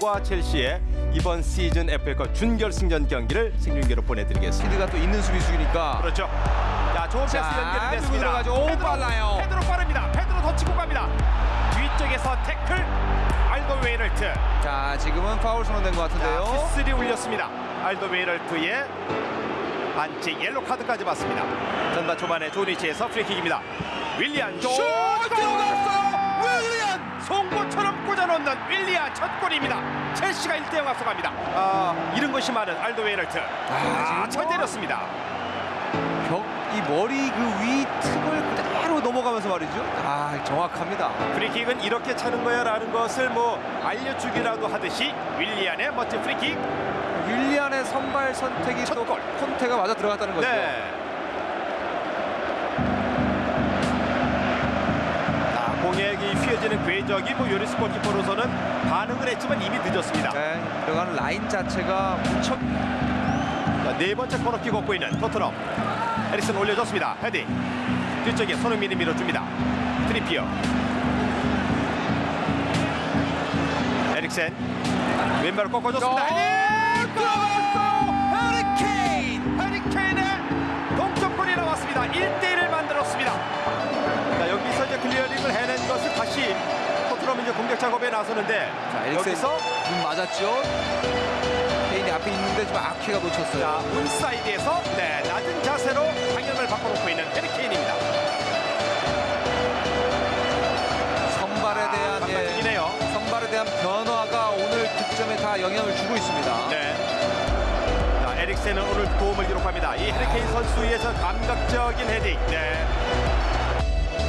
과 첼시의 이번 시즌 FA컵 준결승전 경기를 생중계로 보내드리겠습니다. 스피드가 또 있는 수비수이니까 그렇죠. 자, 좋은 패스 자, 연결이 됐습니다. 오, 빨라요. 페드로 빠릅니다. 페드로 더 치고 갑니다. 뒤쪽에서 태클 알더베이럴트. 자 지금은 파울 선언된 것 자, 같은데요. 휘슬이 울렸습니다. 알더베이럴트의 반칙 옐로 카드까지 받습니다. 전반 초반에 좋은 위치에서 프리킥입니다. 윌리안 슛 들어갔어 윌리안 첫 골입니다. 첼시가 1대0 앞서갑니다. 아, 잃은 것이 많은 알더베이럴트. 아, 지금 잘 뭐- 때렸습니다. 벽이 머리 그 위 틈을 그대로 넘어가면서 말이죠. 아 정확합니다. 프리킥은 이렇게 차는 거야라는 것을 뭐 알려주기라도 하듯이 윌리안의 멋진 프리킥. 윌리안의 선발 선택이 첫또 골. 콘테가 맞아 들어갔다는 거죠. 네. 이 휘어지는 궤적이 뭐 요리스 골키퍼로서는 반응을 했지만 이미 늦었습니다. 네, 들어가는 라인 자체가 무척 자, 네 번째 코너킥 얻고 있는 토트넘. 에릭센 올려줬습니다. 헤딩. 뒤쪽에 손흥민이 밀어줍니다. 트리피어. 에릭센. 왼발을 꺾어줬습니다. 헤딩! 들어갔 이제 공격 작업에 나서는데 자, 에릭센 여기서 눈 맞았죠. 케인이 앞에 있는데 좀 아키가 놓쳤어요. 자, 문사이드에서 네, 낮은 자세로 방향을 바꿔놓고 있는 해리케인입니다. 선발에 대한 예, 방망이네요. 선발에 대한 변화가 오늘 득점에 다 영향을 주고 있습니다. 네. 자, 에릭센은 오늘 도움을 기록합니다. 이 해리케인 선수의 저 감각적인 헤딩. 네.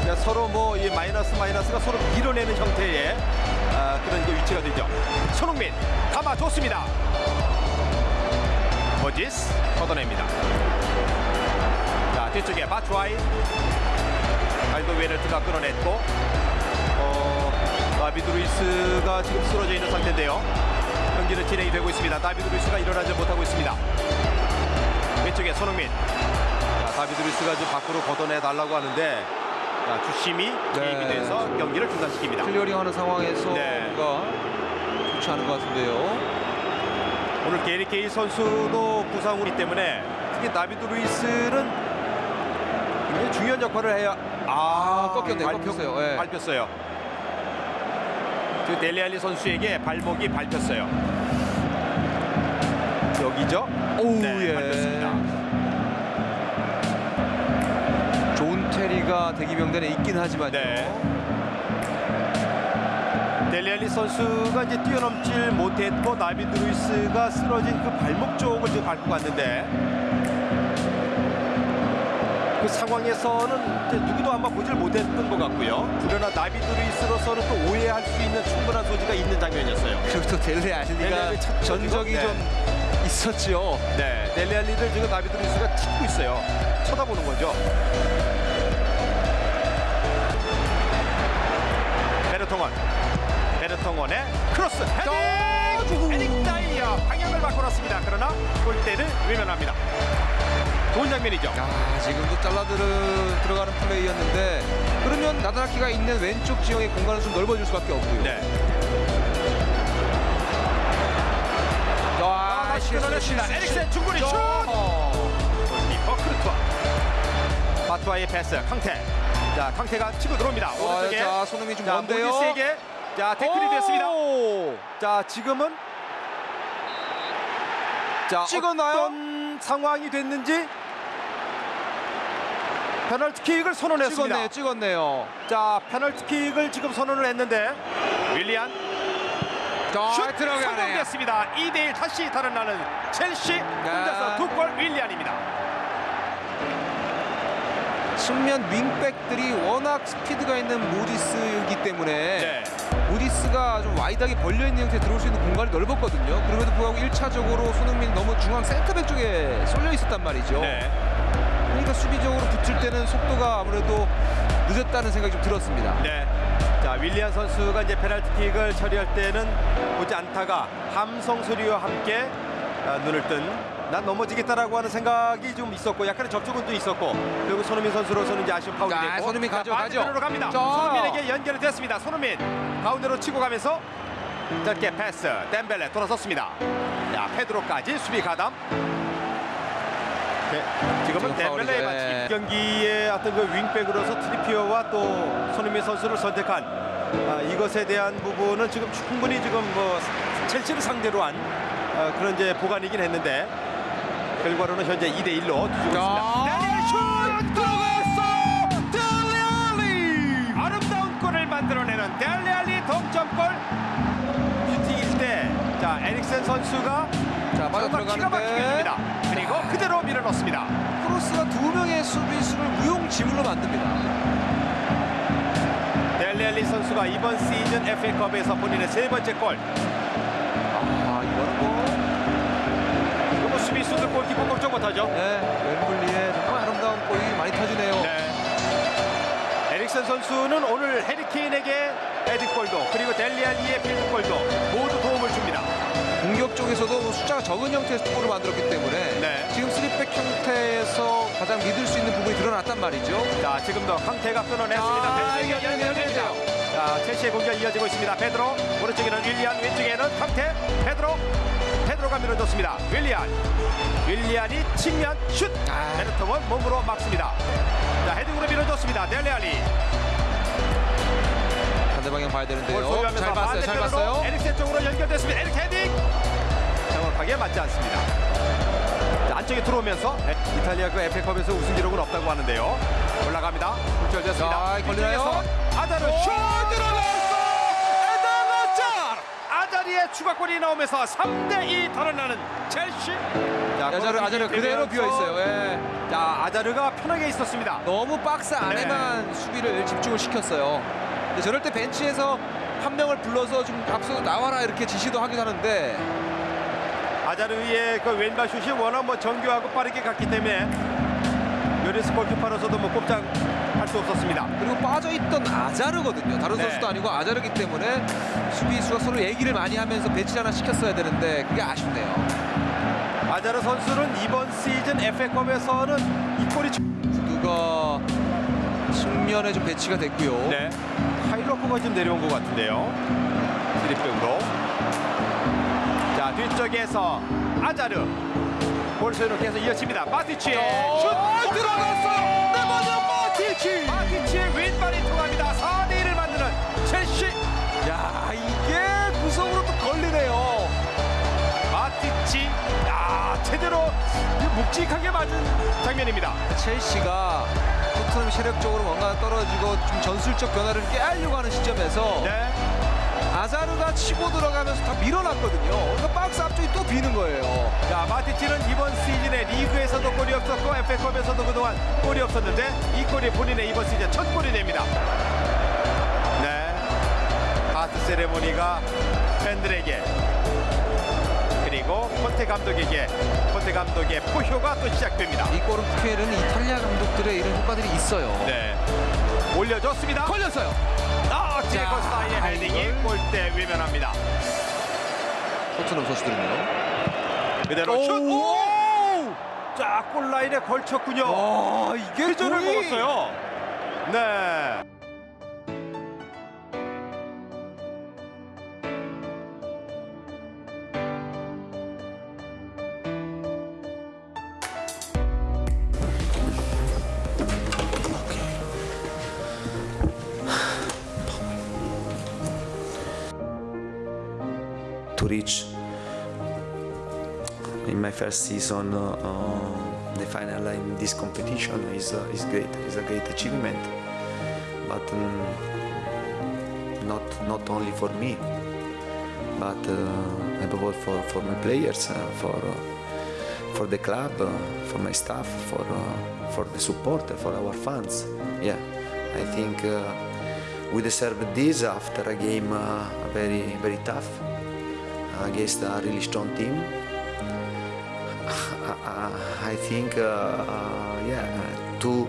자, 서로 뭐 이 마이너스 마이너스가 서로 밀어내는 형태의 아, 그런 이제 위치가 되죠. 손흥민 담아 줬습니다. 모지스 걷어냅니다. 자 뒤쪽에 바추아이 알더베이럴트가 끌어냈고 어, 다비드 루이스가 지금 쓰러져 있는 상태인데요. 경기는 진행이 되고 있습니다. 다비드 루이스가 일어나지 못하고 있습니다. 왼쪽에 손흥민. 자, 다비드 루이스가 좀 밖으로 걷어내 달라고 하는데 자, 주심이 네. 개입이 돼서 경기를 중단시킵니다. clearing하는 상황에서 네. 뭔가 좋지 않은 것 같은데요. 오늘 게리 케이힐 선수도 부상이기 때문에 특히 다비드 루이스는 굉장히 중요한 역할을 해야 아, 꺾였네요. 밟혔- 꺾였어요. 예. 밟혔어요. 그 델레 알리 선수에게 발목이 밟혔어요. 여기죠? 오우 네, 예. 밟혔습니다. 존 테리가 대기명단에 있긴 하지만요. 네. 델레 알리 선수가 이제 뛰어넘질 못했고 다비드 루이스가 쓰러진 그 발목 쪽을 지금 밟고 갔는데 그 상황에서는 누구도 아마 보질 못했던 것 같고요. 그러나 다비드 루이스로서는 또 오해할 수 있는 충분한 소지가 있는 장면이었어요. 그리고 또 델레 델레 알리가 알리 찾죠, 전적이 지금? 좀 있었죠. 네, 델레 알리를 지금 다비드 루이스가 찾고 있어요. 쳐다보는 거죠. 베르통언, 베르통언의 크로스 헤딩, 헤딩 다이어 방향을 바꿔놨습니다. 그러나 골대를 외면합니다. 좋은 장면이죠. 아, 지금도 잘라들 들어가는 플레이였는데 그러면 나다나키가 있는 왼쪽 진영의 공간을 좀 넓어질 수밖에 없고요. 네, 아, 다시 실수, 끊어냈습니다. 실수, 에릭센. 중거리 슛. 어. 골키퍼 쿠르투아 바투아의 패스 캉테. 자, 캉테가 치고 들어옵니다. 아, 오른쪽에 자, 손흥민 좀 자, 먼데요. 모지스에게 자 태클이 됐습니다. 오! 자 지금은 자 찍었나요? 어떤 상황이 됐는지 페널티킥을 선언했습니다. 찍었네요, 찍었네요. 자 페널티킥을 지금 선언을 했는데 윌리안 자, 슛. 성공됐습니다. 2대1 다시 달아나는 첼시 혼자서 두 골 윌리안입니다. 측면 윙백들이 워낙 스피드가 있는 모지스이기 때문에 네. 모지스가 좀 wide하게 벌려있는 형태에 들어올 수 있는 공간이 넓었거든요. 그럼에도 불구하고 1차적으로 손흥민이 너무 중앙 센터백 쪽에 쏠려 있었단 말이죠. 네. 그러니까 수비적으로 붙을 때는 속도가 아무래도 늦었다는 생각이 좀 들었습니다. 네. 자 윌리안 선수가 이제 페널티킥을 처리할 때는 보지 않다가 함성 소리와 함께 아, 눈을 뜬 난 넘어지겠다라고 하는 생각이 좀 있었고 약간의 접촉은 또 있었고 그리고 손흥민 선수로서는 이제 아쉬운 파울이 자, 됐고 손흥민 가죠, 자, 가죠. 갑니다. 자. 손흥민에게 연결이 됐습니다. 손흥민 가운데로 치고 가면서 짧게 패스 덴벨레 돌아섰습니다. 자 페드로까지 수비 가담. 네, 지금은 지금 덴벨레의. 반칙. 예. 경기의 어떤 그 윙백으로서 트리피어와 또 손흥민 선수를 선택한 아, 이것에 대한 부분은 지금 충분히 지금 뭐 첼시를 상대로 한 아, 그런 이제 보관이긴 했는데 결과로는 현재 2 대 1로 뒤지고 있습니다. 데니엘 슛 들어갔어! 델리알리 아름다운 골을 만들어내는 델리알리 동점골 슈팅일 때 자 에릭센 선수가 자 막히게 들어가는데 줍니다. 그리고 그대로 밀어넣습니다. 크로스가 두 명의 수비수를 무용지물로 만듭니다. 델리알리 선수가 이번 시즌 FA컵에서 본인의 세 번째 골. 아 이거는 뭐 이거 뭐 골키퍼 걱정 못하죠. 네, 웸블리의 정말 아름다운 골이 많이 터지네요. 네. 에릭슨 선수는 오늘 해리케인에게 헤딩골도 그리고 델리알리의 필드골도 모두 도움을 줍니다. 공격 쪽에서도 뭐 숫자가 적은 형태의 골을 만들었기 때문에 네. 지금 3백 형태에서 가장 믿을 수 있는 부분이 드러났단 말이죠. 자 지금도 강태가 끊어냈습니다. 아. 연결되죠. 자 첼시의 공격 이어지고 있습니다. 베드로 오른쪽에는 윌리안 왼쪽에는 강태 베드로 베드로가 밀어줬습니다. 윌리안 윌리안이 측면 슛 아. 베르통은 몸으로 막습니다. 자 헤딩으로 밀어줬습니다. 델리알리 반대 방향 봐야 볼 되는데요. 잘 봤어요. 잘 봤어요. 에릭센 쪽으로 연결됐습니다. 에릭 헤딩 정확하게 맞지 않습니다. 자, 안쪽에 들어오면서 이탈리아 그 에페컵에서 우승 기록은 없다고 하는데요. 올라갑니다. 굴절됐습니다. 자, 걸리나요? 아자르 슛 들어갔어. 아자리의 추가골이 나오면서 3대2 달아나는 첼시. 자, 아자르 아자르 그대로 되면서 비어 있어요. 예. 자 아자르가 편하게 있었습니다. 너무 박스 안에만 수비를 집중을 시켰어요. 근데 저럴 때 벤치에서 한 명을 불러서 좀 앞서 나와라 이렇게 지시도 하긴 하는데 아자르의 그 왼발 슛이 워낙 뭐 정교하고 빠르게 갔기 때문에 요리스 골키퍼로서도 뭐 꼼짝 할 수 없었습니다. 그리고 빠져있던 아자르거든요. 다른 네. 선수도 아니고 아자르기 때문에 수비수가 서로 얘기를 많이 하면서 배치 하나 시켰어야 되는데 그게 아쉽네요. 아자르 선수는 이번 시즌 FA컵에서는 이 골이 구두가 측면에 좀 배치가 됐고요. 네. 하이로커가 좀 내려온 것 같은데요. 드립백으로. 자 뒤쪽에서 아자르 볼 소유로 계속 이어집니다. 마티치의 슛 어, 들어갔어요. 마티치. 마티치의 왼발이 통합니다. 4대 1을 만드는 첼시. 야 이게 구석으로 또 걸리네요. 마티치. 야 제대로 묵직하게 맞은 장면입니다. 첼시가 토트넘 체력적으로 뭔가 떨어지고 좀 전술적 변화를 깨하려고 하는 시점에서 네. 아자르가 치고 들어가면서 다 밀어놨거든요. 그러니까 박스 앞쪽이 또 비는 거예요. 자 마티치는 이번 시즌에 리그에서도 골이 없었고 FA컵에서도 그동안 골이 없었는데 이 골이 본인의 이번 시즌 첫 골이 됩니다. 네, 하트 세레모니가 팬들에게 그리고 콘테 감독에게 콘테 감독의 포효가 또 시작됩니다. 이 골은 PL은 이탈리아 감독들의 이런 효과들이 있어요. 네, 올려줬습니다. 걸렸어요. 아, 제거 자, 사이의 헤딩이. 골대 외면합니다. 토트넘 선수들은요. 그대로 슛. 오! 자, 골라인에 걸쳤군요. 와 이게 회전을 거의- 먹었어요. 네. Reach in my first season uh, uh, the final in this competition is uh, is great. is a great achievement, but um, not not only for me, but uh, above all for, for my players, uh, for uh, for the club, for my staff, for for the support, for our fans. Yeah, I think we deserve this after a game very very tough against a really strong team. I, think, uh, uh, yeah, to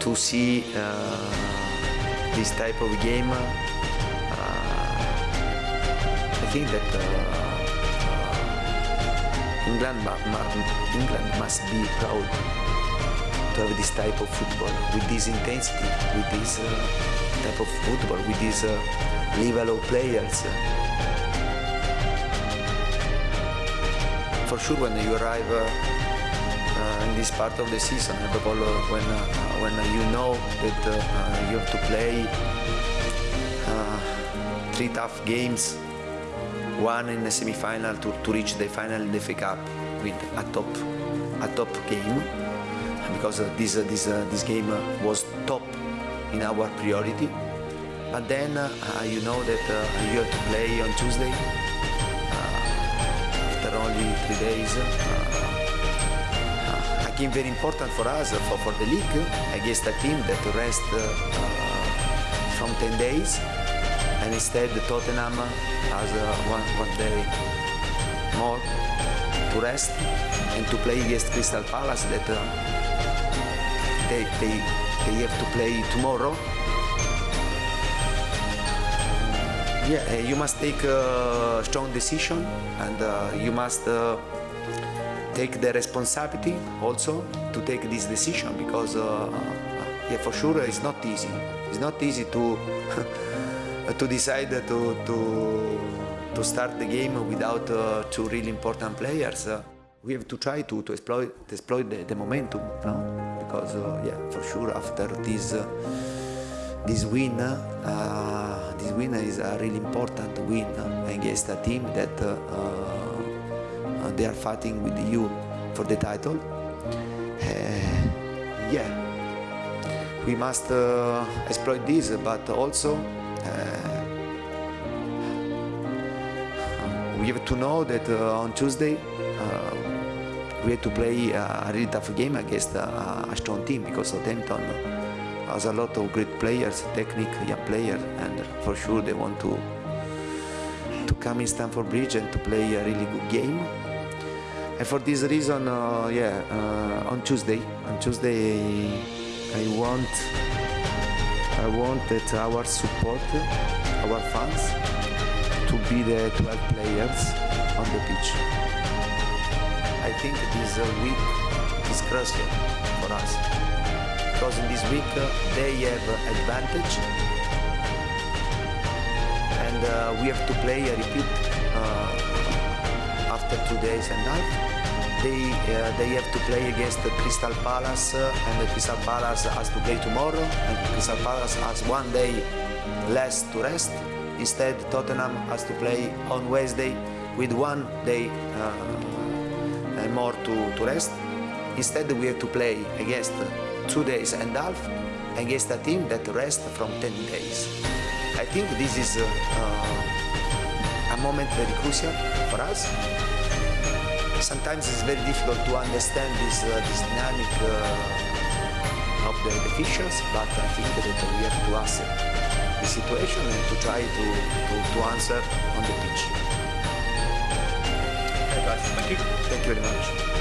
to see uh, this type of game, I think that England, England must be proud to have this type of football with this intensity, with this uh, type of football, with this uh, level of players. For sure when you arrive uh, uh, in this part of the season, above all uh, when uh, when you know that you have to play three tough games, one in the semi-final to, to reach the final in the FA Cup with a top a top game because this this this game was top in our priority. But then uh, you know that uh, you have to play on Tuesday after only three days. A game very important for us for, for the league against a team that rest uh, from 10 days and instead Tottenham has uh, one, one day more to rest and to play against Crystal Palace that uh, they, they, they have to play tomorrow. Yeah, uh, you must take a strong decision and uh, you must uh, take the responsibility also to take this decision because uh, yeah, for sure it's not easy. It's not easy to to decide to to to start the game without uh, two really important players. Uh, we have to try to, to exploit to exploit the, the momentum, no? Because uh, yeah, for sure after this uh, this win, uh, this win is a really important win against a team that uh, uh, they are fighting with you for the title. Uh, yeah, we must uh, exploit this, but also we have to know that on Tuesday we have to play a really tough game against a, a strong team because Southampton has a lot of great players, technique, young players, and for sure they want to to come in Stamford Bridge and to play a really good game. And for this reason, uh, yeah, uh, on Tuesday, on Tuesday, I want, I want that our support, our fans, to be the 12 players on the pitch. I think this week is crucial for us because in this week uh, they have advantage and uh, we have to play a repeat uh, after two days and night. They uh, they have to play against the Crystal Palace uh, and the Crystal Palace has to play tomorrow and Crystal Palace has one day less to rest. Instead, Tottenham has to play on Wednesday with one day uh, more to, to rest. Instead, we have to play against two days and a half against a team that rests from 10 days. I think this is uh, uh, a moment very crucial for us. Sometimes it's very difficult to understand this, uh, this dynamic uh, of the, the officials, but I think that we have to accept the situation and to try to, to, to answer on the pitch. Okay, guys. Thank you. Thank you very much.